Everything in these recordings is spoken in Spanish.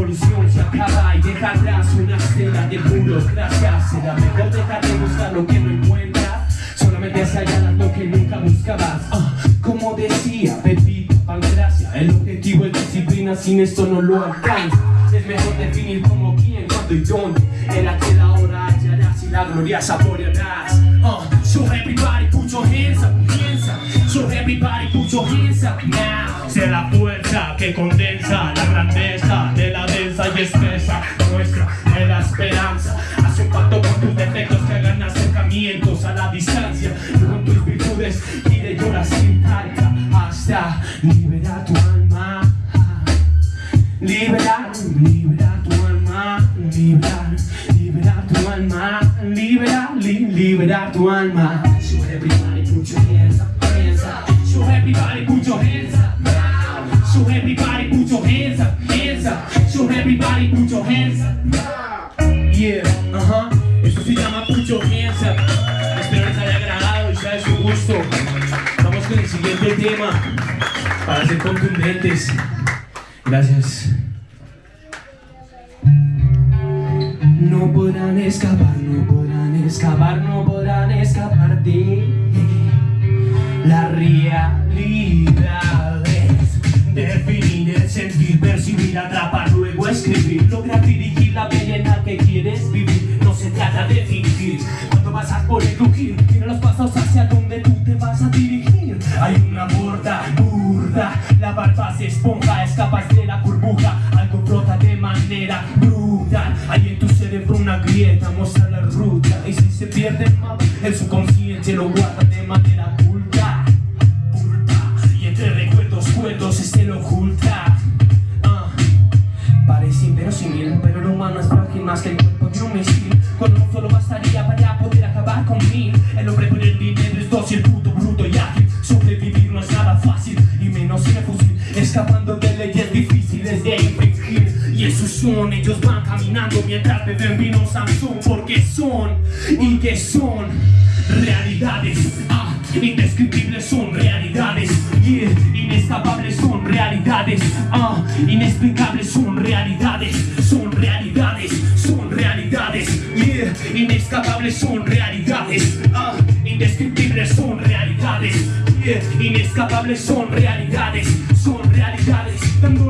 revolución se acaba y deja una estela de burocracia. Será mejor dejar de buscar lo que no encuentras solamente se hallar lo que nunca buscabas. Ah, como decía Pepito Pancracia el objetivo es disciplina sin esto no lo alcanza. Es mejor definir como quién, cuándo y dónde. En aquel ahora hallarás y la gloria saborearás uh, ah, so everybody put your hands up piensa so everybody put your hands up now sea la fuerza que condensa la grandeza y espesa nuestra la esperanza. Hace un pacto con tus defectos que hagan acercamientos a la distancia con tus virtudes y de llorar sin carga hasta liberar tu alma. Liberar, liberar tu alma, liberar, liberar tu alma, liberar, li- liberar tu alma. Siguiente tema para ser contundentes. Gracias. No podrán escapar, no podrán escapar, no podrán escapar de la realidad. es Definir el sentir, percibir, atrapar, luego escribir, lograr dirigir la bella en la que quieres vivir. No se trata de fingir, cuando pasas por el crujir, esponja, escapas de la burbuja, algo brota de manera brutal. Hay en tu cerebro una grieta, leyes difíciles de infringir Y esos son, ellos van caminando mientras beben vino Samsung Porque son, y que son, realidades. Ah, Indescriptibles son realidades. Yeah, Inescapables son realidades. Ah, Inexplicables son realidades. Son realidades, son realidades. Yeah, Inescapables son realidades. Ah, Indescriptibles son realidades. Yeah, Inescapables son realidades. Son realidades. Dándole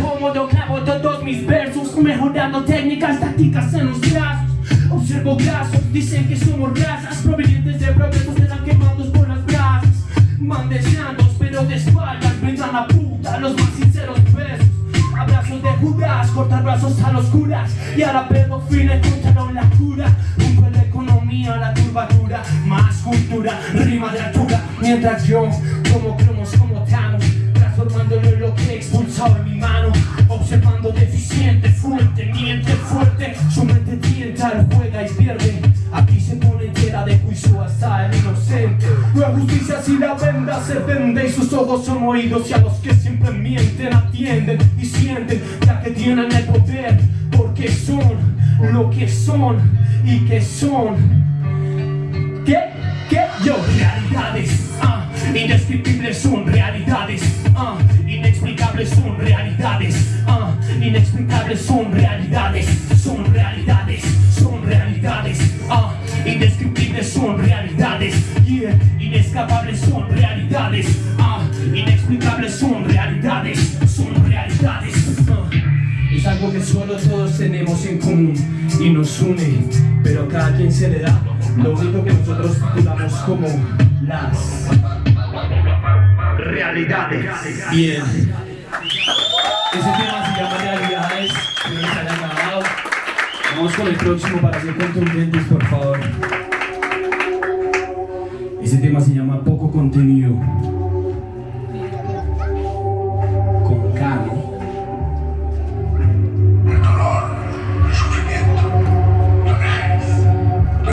Como yo clavo todos mis versos Mejorando técnicas, tácticas en los brazos. Observo brazos, dicen que somos razas Provenientes de progresos, serán quemados por las brasas Van deseando, pero de espaldas Brindan la puta, los más sinceros besos. Abrazos de Judas, cortar brazos a los curas. Y ahora pedófiles encontraron la cura. Junto a la economía, la curvatura Más cultura, rima de altura. Mientras yo, como cromos, juega y pierde Aquí se pone entera de juicio hasta el inocente. La justicia si la venda se vende. Y sus ojos son oídos y a los que siempre mienten Atienden y sienten ya que tienen el poder. Porque son lo que son y que son. ¿Qué? ¿Qué? Yo, realidades, ah, indescriptibles son realidades, ah, inexplicables son realidades, ah, inexplicables son realidades, son realidades, inescapables son realidades, ah, inexplicables son realidades, son realidades, ah. Es algo que solo todos tenemos en común y nos une, pero cada quien se le da lo único que nosotros titulamos como las realidades. Bien. Ese tema se llama realidades, que se haya acabado. Vamos con el próximo para ser contundentes, por favor. Ese tema se llama poco contenido.